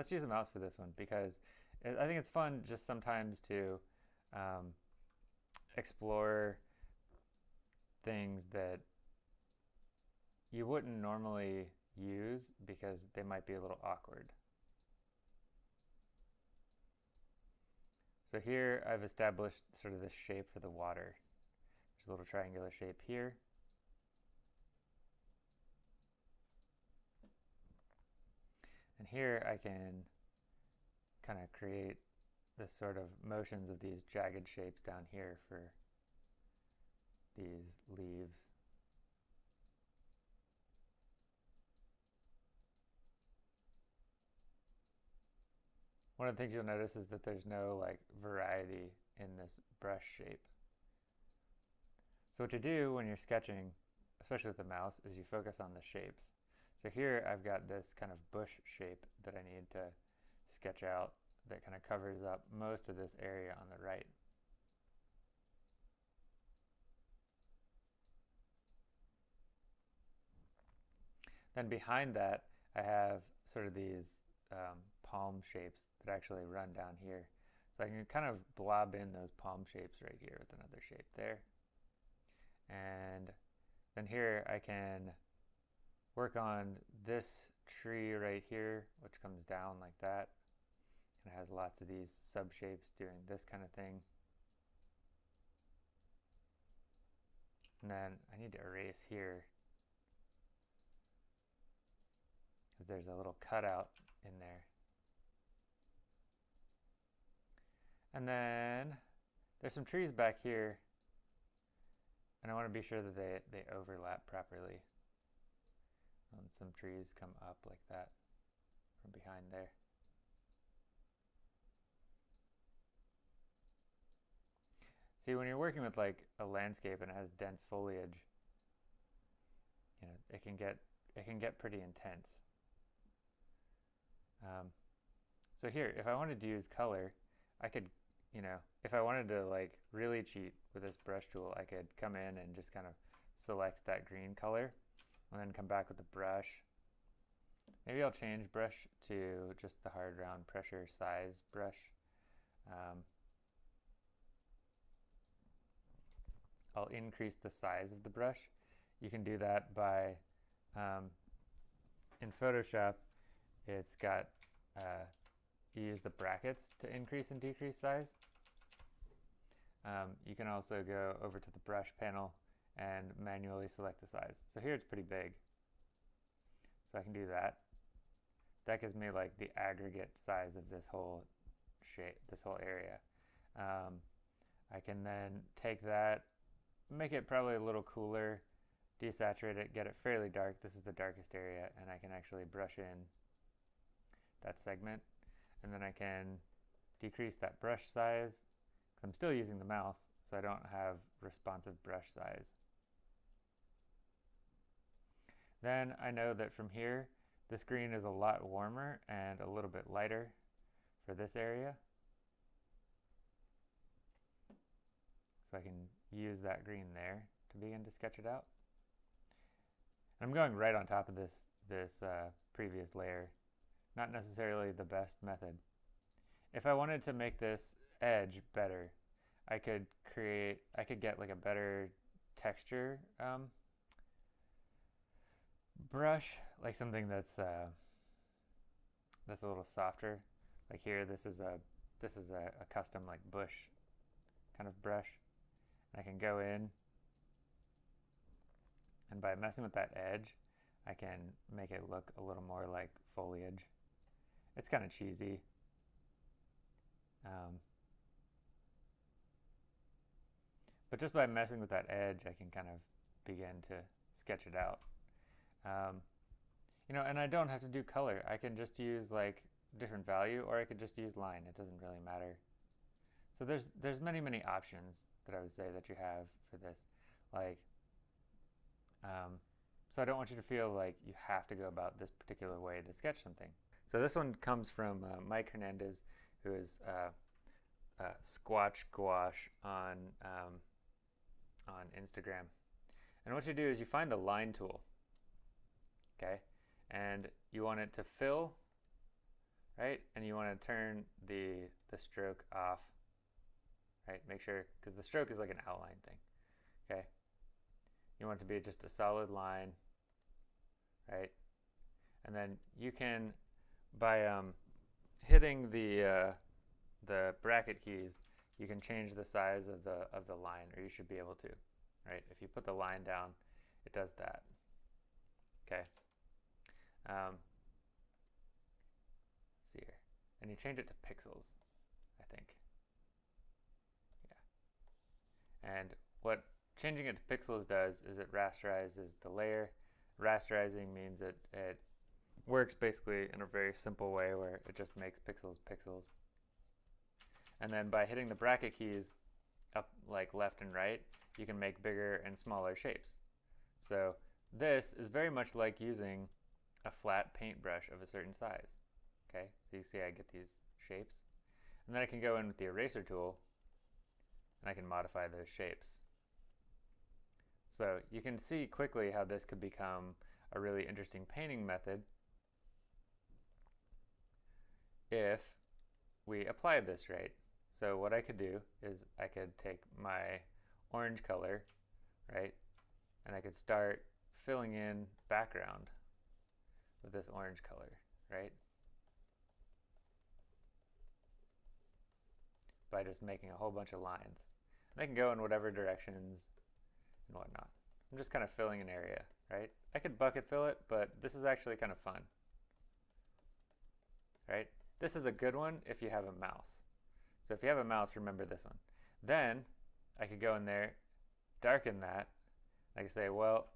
let's use a mouse for this one because I think it's fun just sometimes to um, explore things that you wouldn't normally use because they might be a little awkward. So here I've established sort of this shape for the water. There's a little triangular shape here. And here I can kind of create the sort of motions of these jagged shapes down here for these leaves. One of the things you'll notice is that there's no like variety in this brush shape. So what you do when you're sketching, especially with the mouse, is you focus on the shapes. So here I've got this kind of bush shape that I need to sketch out that kind of covers up most of this area on the right. Then behind that, I have sort of these um, palm shapes that actually run down here. So I can kind of blob in those palm shapes right here with another shape there. And then here I can work on this tree right here, which comes down like that. And it has lots of these sub-shapes doing this kind of thing. And then I need to erase here because there's a little cutout in there. And then there's some trees back here and I want to be sure that they, they overlap properly. And some trees come up like that from behind there. See, when you're working with like a landscape and it has dense foliage, you know, it can get it can get pretty intense. Um, so here, if I wanted to use color, I could, you know, if I wanted to like really cheat with this brush tool, I could come in and just kind of select that green color and then come back with the brush. Maybe I'll change brush to just the hard round pressure size brush. Um, I'll increase the size of the brush. You can do that by, um, in Photoshop, it's got, uh, you use the brackets to increase and decrease size. Um, you can also go over to the brush panel and manually select the size. So here it's pretty big. So I can do that. That gives me like the aggregate size of this whole shape, this whole area. Um, I can then take that, make it probably a little cooler, desaturate it, get it fairly dark. This is the darkest area and I can actually brush in that segment. And then I can decrease that brush size because I'm still using the mouse, so I don't have responsive brush size. Then I know that from here, this green is a lot warmer and a little bit lighter for this area. So I can use that green there to begin to sketch it out. I'm going right on top of this, this uh, previous layer. Not necessarily the best method. If I wanted to make this edge better, I could create, I could get like a better texture um, brush, like something that's uh, that's a little softer. Like here, this is a this is a, a custom like bush kind of brush. I can go in, and by messing with that edge, I can make it look a little more like foliage. It's kind of cheesy. Um, But just by messing with that edge, I can kind of begin to sketch it out. Um, you know, and I don't have to do color. I can just use like different value or I could just use line. It doesn't really matter. So there's there's many, many options that I would say that you have for this. Like, um, so I don't want you to feel like you have to go about this particular way to sketch something. So this one comes from uh, Mike Hernandez, who is uh, uh, Squatch Gouache on um, on Instagram. And what you do is you find the line tool, okay? And you want it to fill, right? And you want to turn the, the stroke off, right? Make sure, because the stroke is like an outline thing, okay? You want it to be just a solid line, right? And then you can, by um, hitting the, uh, the bracket keys, you can change the size of the, of the line, or you should be able to, right? If you put the line down, it does that, okay? Um, see here. And you change it to pixels, I think. Yeah. And what changing it to pixels does is it rasterizes the layer. Rasterizing means that it works basically in a very simple way where it just makes pixels pixels. And then by hitting the bracket keys up like left and right, you can make bigger and smaller shapes. So this is very much like using a flat paintbrush of a certain size. Okay, so you see I get these shapes. And then I can go in with the eraser tool and I can modify those shapes. So you can see quickly how this could become a really interesting painting method if we applied this right. So what I could do is I could take my orange color, right, and I could start filling in background with this orange color, right? By just making a whole bunch of lines. They can go in whatever directions and whatnot. I'm just kind of filling an area, right? I could bucket fill it, but this is actually kind of fun, right? This is a good one if you have a mouse. So if you have a mouse, remember this one. Then I could go in there, darken that. I could say, well,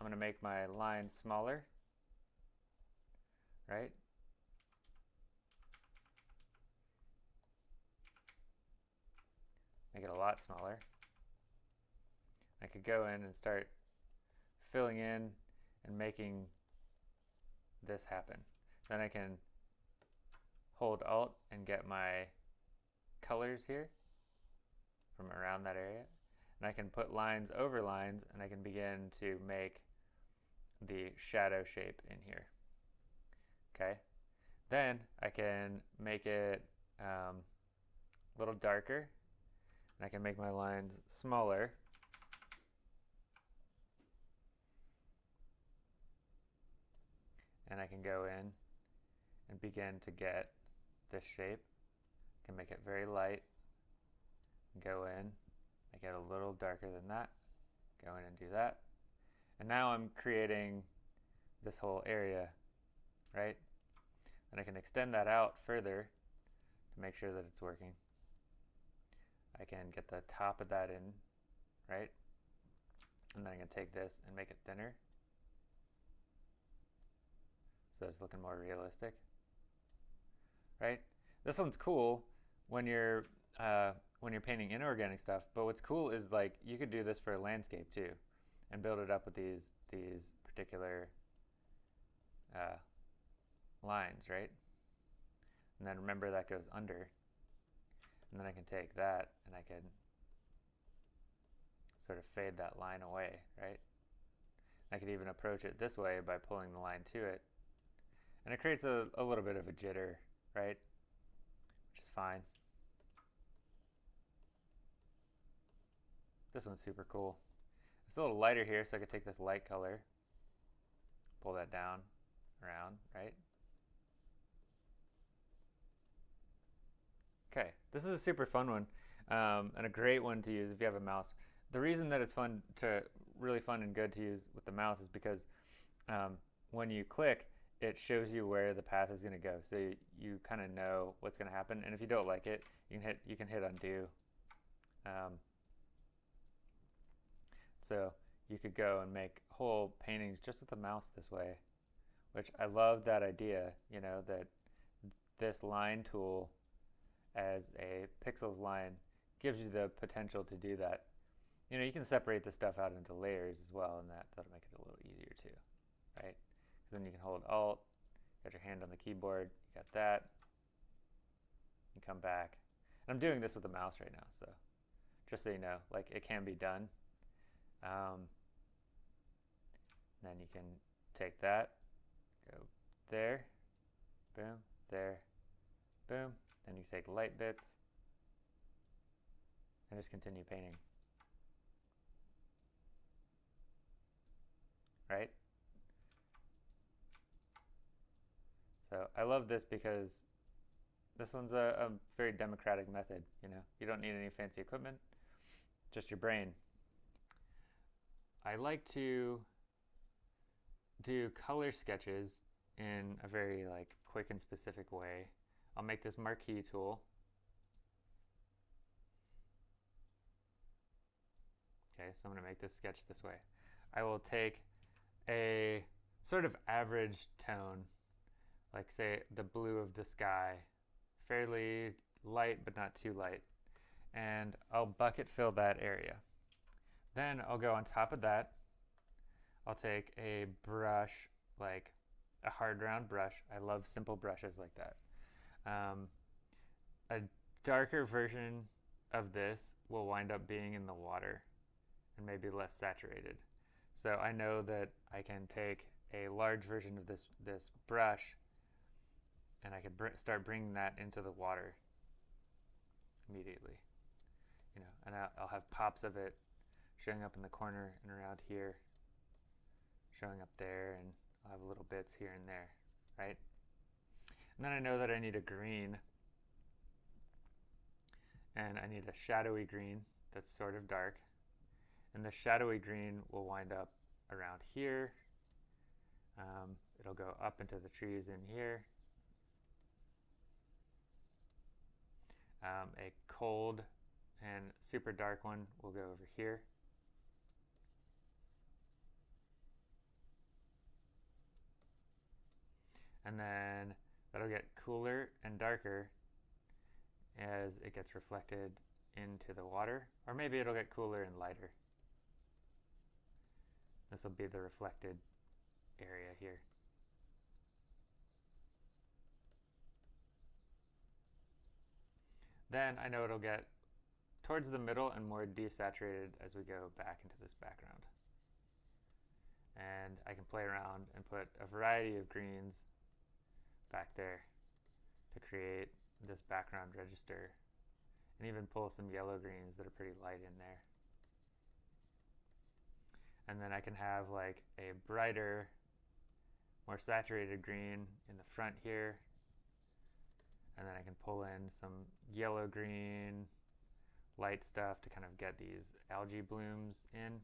I'm going to make my line smaller right? Make it a lot smaller. I could go in and start filling in and making this happen. Then I can hold Alt and get my colors here from around that area. And I can put lines over lines and I can begin to make the shadow shape in here okay? Then I can make it um, a little darker, and I can make my lines smaller. And I can go in and begin to get this shape. I can make it very light, go in, make it a little darker than that, go in and do that. And now I'm creating this whole area right? And I can extend that out further to make sure that it's working. I can get the top of that in, right? And then I can take this and make it thinner. So it's looking more realistic, right? This one's cool when you're uh, when you're painting inorganic stuff. But what's cool is like you could do this for a landscape too, and build it up with these these particular uh, lines, right? And then remember that goes under. And then I can take that and I can sort of fade that line away, right? I could even approach it this way by pulling the line to it. And it creates a, a little bit of a jitter, right? Which is fine. This one's super cool. It's a little lighter here, so I could take this light color, pull that down, around, right? Okay, this is a super fun one um, and a great one to use if you have a mouse. The reason that it's fun to really fun and good to use with the mouse is because um, when you click, it shows you where the path is going to go. So you, you kind of know what's going to happen. And if you don't like it, you can hit you can hit undo. Um, so you could go and make whole paintings just with the mouse this way, which I love that idea. You know that this line tool as a pixels line gives you the potential to do that. You know, you can separate the stuff out into layers as well, and that, that'll make it a little easier too, right? Because then you can hold Alt, got your hand on the keyboard, you got that, you come back. And I'm doing this with the mouse right now, so just so you know, like it can be done. Um, then you can take that, go there, boom, there, Boom. Then you take light bits and just continue painting. Right? So I love this because this one's a, a very democratic method, you know. You don't need any fancy equipment, just your brain. I like to do color sketches in a very like quick and specific way. I'll make this marquee tool. Okay, so I'm to make this sketch this way. I will take a sort of average tone, like say the blue of the sky, fairly light but not too light, and I'll bucket fill that area. Then I'll go on top of that, I'll take a brush, like a hard round brush. I love simple brushes like that. Um, a darker version of this will wind up being in the water and maybe less saturated. So I know that I can take a large version of this, this brush and I can br start bringing that into the water immediately. You know, and I'll, I'll have pops of it showing up in the corner and around here, showing up there, and I'll have little bits here and there, right? And then I know that I need a green, and I need a shadowy green that's sort of dark, and the shadowy green will wind up around here. Um, it'll go up into the trees in here. Um, a cold and super dark one will go over here. And then that'll get cooler and darker as it gets reflected into the water, or maybe it'll get cooler and lighter. This will be the reflected area here. Then I know it'll get towards the middle and more desaturated as we go back into this background. And I can play around and put a variety of greens back there to create this background register and even pull some yellow greens that are pretty light in there. And then I can have like a brighter, more saturated green in the front here. And then I can pull in some yellow green, light stuff to kind of get these algae blooms in.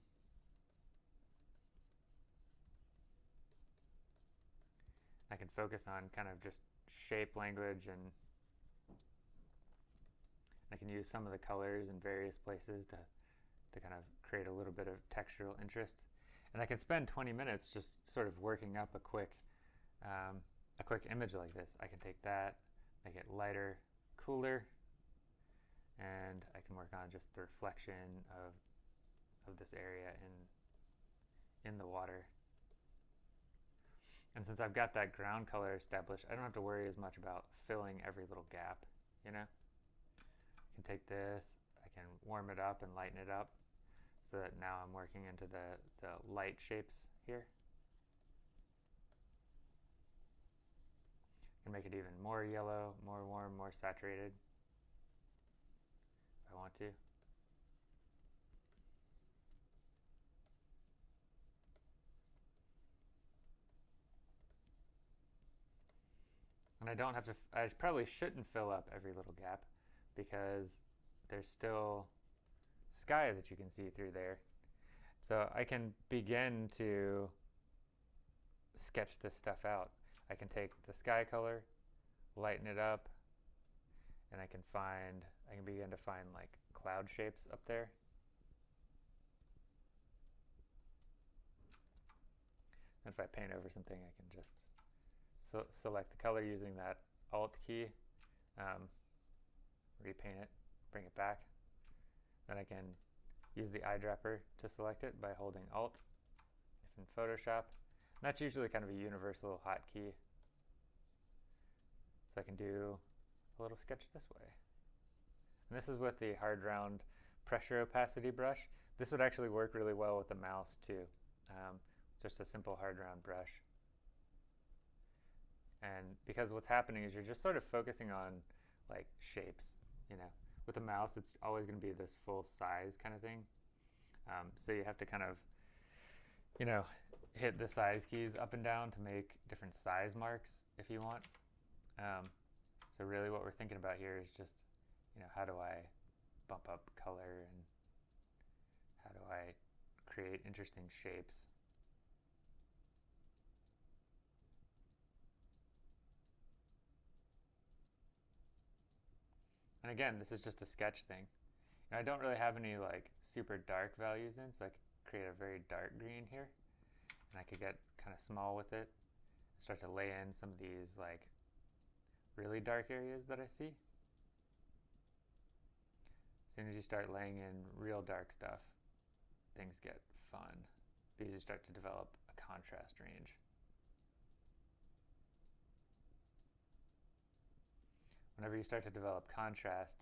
Focus on kind of just shape language and I can use some of the colors in various places to, to kind of create a little bit of textural interest. And I can spend 20 minutes just sort of working up a quick, um, a quick image like this. I can take that, make it lighter, cooler, and I can work on just the reflection of, of this area in, in the water. And since I've got that ground color established, I don't have to worry as much about filling every little gap, you know? I can take this, I can warm it up and lighten it up so that now I'm working into the, the light shapes here. I can make it even more yellow, more warm, more saturated if I want to. And I don't have to, I probably shouldn't fill up every little gap because there's still sky that you can see through there. So I can begin to sketch this stuff out. I can take the sky color, lighten it up, and I can find, I can begin to find like cloud shapes up there. And if I paint over something, I can just so select the color using that Alt key, um, repaint it, bring it back. Then I can use the eyedropper to select it by holding Alt if in Photoshop. And that's usually kind of a universal hotkey. So I can do a little sketch this way. And this is with the hard round pressure opacity brush. This would actually work really well with the mouse too. Um, just a simple hard round brush. And because what's happening is you're just sort of focusing on like shapes. You know, with a mouse, it's always going to be this full size kind of thing. Um, so you have to kind of, you know, hit the size keys up and down to make different size marks if you want. Um, so really what we're thinking about here is just, you know, how do I bump up color and how do I create interesting shapes. And again, this is just a sketch thing. And I don't really have any like super dark values in, so I could create a very dark green here. And I could get kind of small with it. Start to lay in some of these like really dark areas that I see. As soon as you start laying in real dark stuff, things get fun because you start to develop a contrast range. Whenever you start to develop contrast,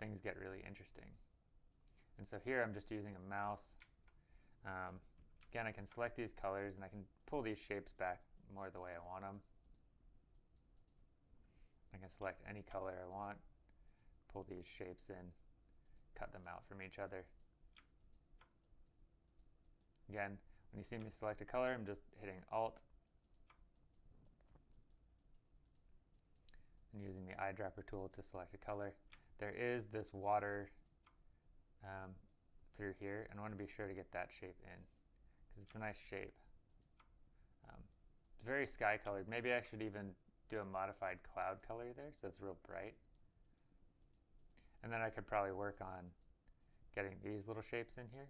things get really interesting. And so here I'm just using a mouse. Um, again, I can select these colors and I can pull these shapes back more the way I want them. I can select any color I want, pull these shapes in, cut them out from each other. Again, when you see me select a color, I'm just hitting Alt and using the eyedropper tool to select a color. There is this water um, through here, and I want to be sure to get that shape in because it's a nice shape. Um, it's very sky colored. Maybe I should even do a modified cloud color there so it's real bright. And then I could probably work on getting these little shapes in here.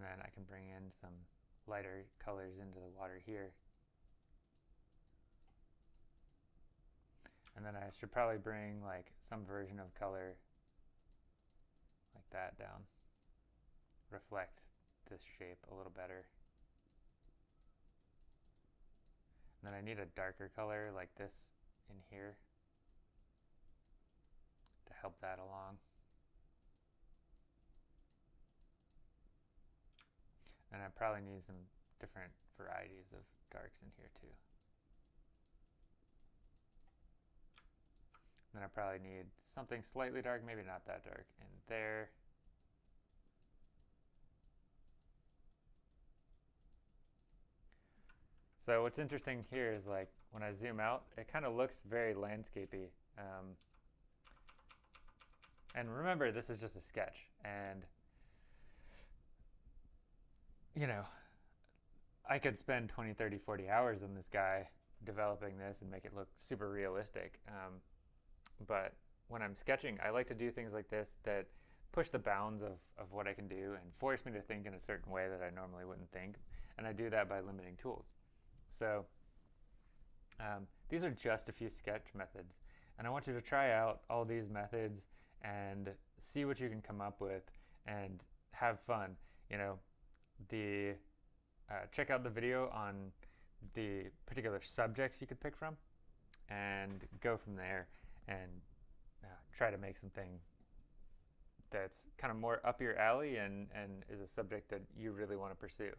And then I can bring in some lighter colors into the water here. And then I should probably bring like some version of color like that down. Reflect this shape a little better. And then I need a darker color like this in here to help that along. And I probably need some different varieties of darks in here too. Then I probably need something slightly dark, maybe not that dark, in there. So what's interesting here is like when I zoom out, it kind of looks very landscapey. Um, and remember, this is just a sketch. And you know, I could spend 20, 30, 40 hours on this guy developing this and make it look super realistic. Um, but when I'm sketching, I like to do things like this that push the bounds of, of what I can do and force me to think in a certain way that I normally wouldn't think. And I do that by limiting tools. So um, these are just a few sketch methods. And I want you to try out all these methods and see what you can come up with and have fun. You know, the uh, check out the video on the particular subjects you could pick from and go from there and uh, try to make something that's kind of more up your alley and, and is a subject that you really want to pursue.